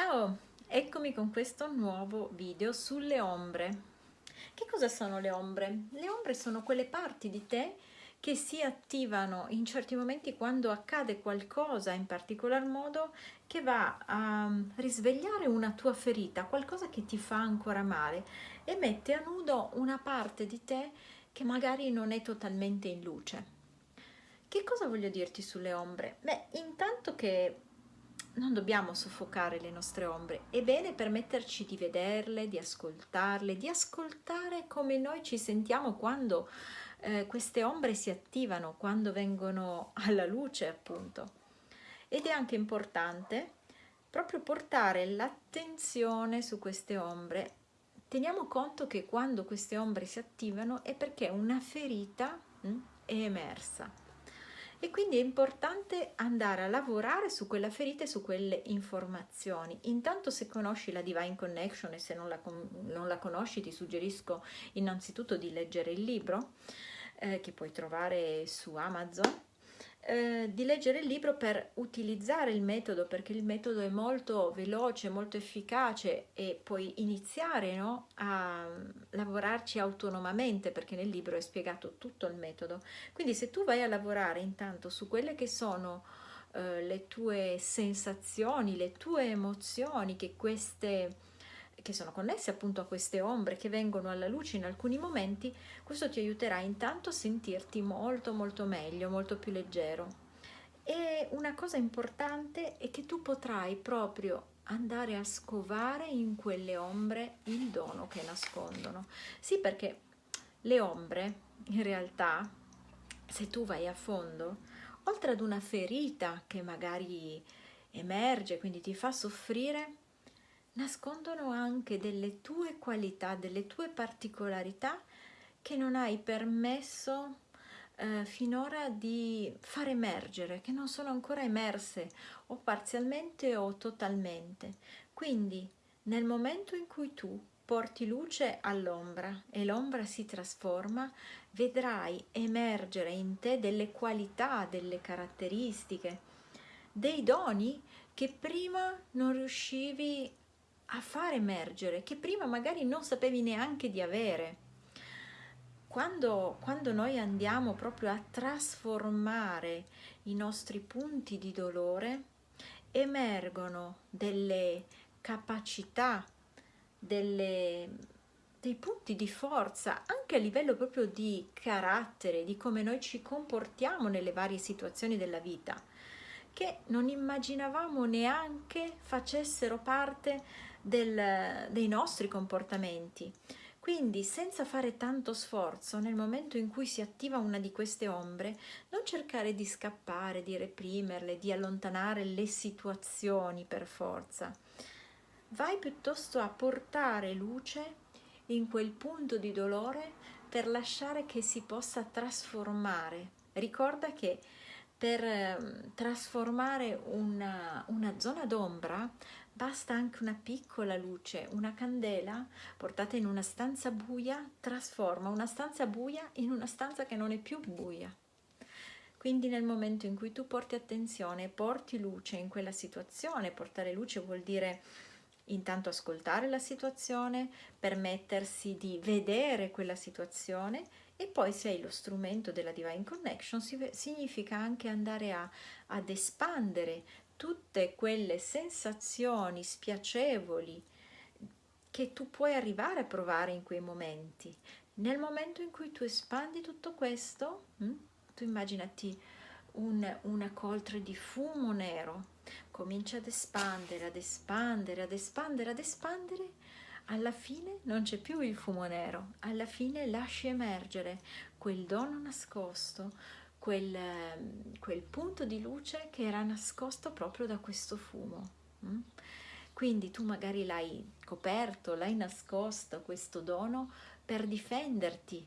Ciao, eccomi con questo nuovo video sulle ombre. Che cosa sono le ombre? Le ombre sono quelle parti di te che si attivano in certi momenti quando accade qualcosa in particolar modo che va a risvegliare una tua ferita, qualcosa che ti fa ancora male e mette a nudo una parte di te che magari non è totalmente in luce. Che cosa voglio dirti sulle ombre? Beh, intanto che non dobbiamo soffocare le nostre ombre, è bene permetterci di vederle, di ascoltarle, di ascoltare come noi ci sentiamo quando eh, queste ombre si attivano, quando vengono alla luce appunto. Ed è anche importante proprio portare l'attenzione su queste ombre. Teniamo conto che quando queste ombre si attivano è perché una ferita mh, hm, è emersa e quindi è importante andare a lavorare su quella ferita e su quelle informazioni. Intanto se conosci la Divine Connection e se non la, non la conosci ti suggerisco innanzitutto di leggere il libro eh, che puoi trovare su Amazon eh, di leggere il libro per utilizzare il metodo perché il metodo è molto veloce, molto efficace e puoi iniziare no, a lavorarci autonomamente perché nel libro è spiegato tutto il metodo. Quindi se tu vai a lavorare intanto su quelle che sono eh, le tue sensazioni, le tue emozioni che queste che sono connesse appunto a queste ombre che vengono alla luce in alcuni momenti, questo ti aiuterà intanto a sentirti molto molto meglio, molto più leggero. E una cosa importante è che tu potrai proprio andare a scovare in quelle ombre il dono che nascondono. Sì, perché le ombre in realtà, se tu vai a fondo, oltre ad una ferita che magari emerge, quindi ti fa soffrire, nascondono anche delle tue qualità, delle tue particolarità che non hai permesso eh, finora di far emergere, che non sono ancora emerse o parzialmente o totalmente. Quindi nel momento in cui tu porti luce all'ombra e l'ombra si trasforma, vedrai emergere in te delle qualità, delle caratteristiche, dei doni che prima non riuscivi a far emergere, che prima magari non sapevi neanche di avere. Quando, quando noi andiamo proprio a trasformare i nostri punti di dolore, emergono delle capacità, delle, dei punti di forza, anche a livello proprio di carattere, di come noi ci comportiamo nelle varie situazioni della vita, che non immaginavamo neanche facessero parte del, dei nostri comportamenti. Quindi senza fare tanto sforzo, nel momento in cui si attiva una di queste ombre, non cercare di scappare, di reprimerle, di allontanare le situazioni per forza. Vai piuttosto a portare luce in quel punto di dolore per lasciare che si possa trasformare. Ricorda che per ehm, trasformare una, una zona d'ombra basta anche una piccola luce, una candela portata in una stanza buia trasforma una stanza buia in una stanza che non è più buia. Quindi nel momento in cui tu porti attenzione, porti luce in quella situazione, portare luce vuol dire intanto ascoltare la situazione, permettersi di vedere quella situazione e poi se hai lo strumento della Divine Connection significa anche andare a, ad espandere tutte quelle sensazioni spiacevoli che tu puoi arrivare a provare in quei momenti. Nel momento in cui tu espandi tutto questo, hm, tu immaginati un, una coltre di fumo nero, comincia ad espandere, ad espandere, ad espandere, ad espandere, alla fine non c'è più il fumo nero, alla fine lasci emergere quel dono nascosto, quel, quel punto di luce che era nascosto proprio da questo fumo. Mm? Quindi tu magari l'hai coperto, l'hai nascosto questo dono per difenderti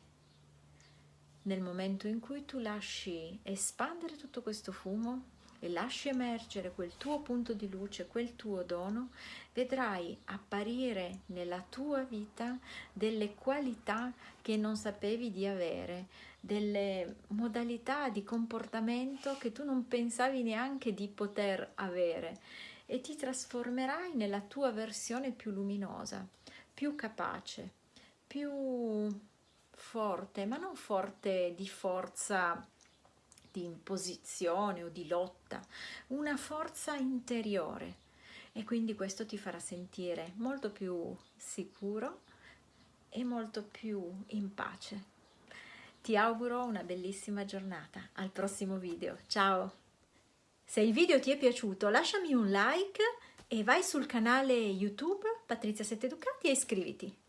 nel momento in cui tu lasci espandere tutto questo fumo e lasci emergere quel tuo punto di luce, quel tuo dono, vedrai apparire nella tua vita delle qualità che non sapevi di avere, delle modalità di comportamento che tu non pensavi neanche di poter avere e ti trasformerai nella tua versione più luminosa, più capace, più forte, ma non forte di forza di imposizione o di lotta, una forza interiore e quindi questo ti farà sentire molto più sicuro e molto più in pace. Ti auguro una bellissima giornata, al prossimo video, ciao! Se il video ti è piaciuto lasciami un like e vai sul canale YouTube Patrizia Sette Ducati e iscriviti.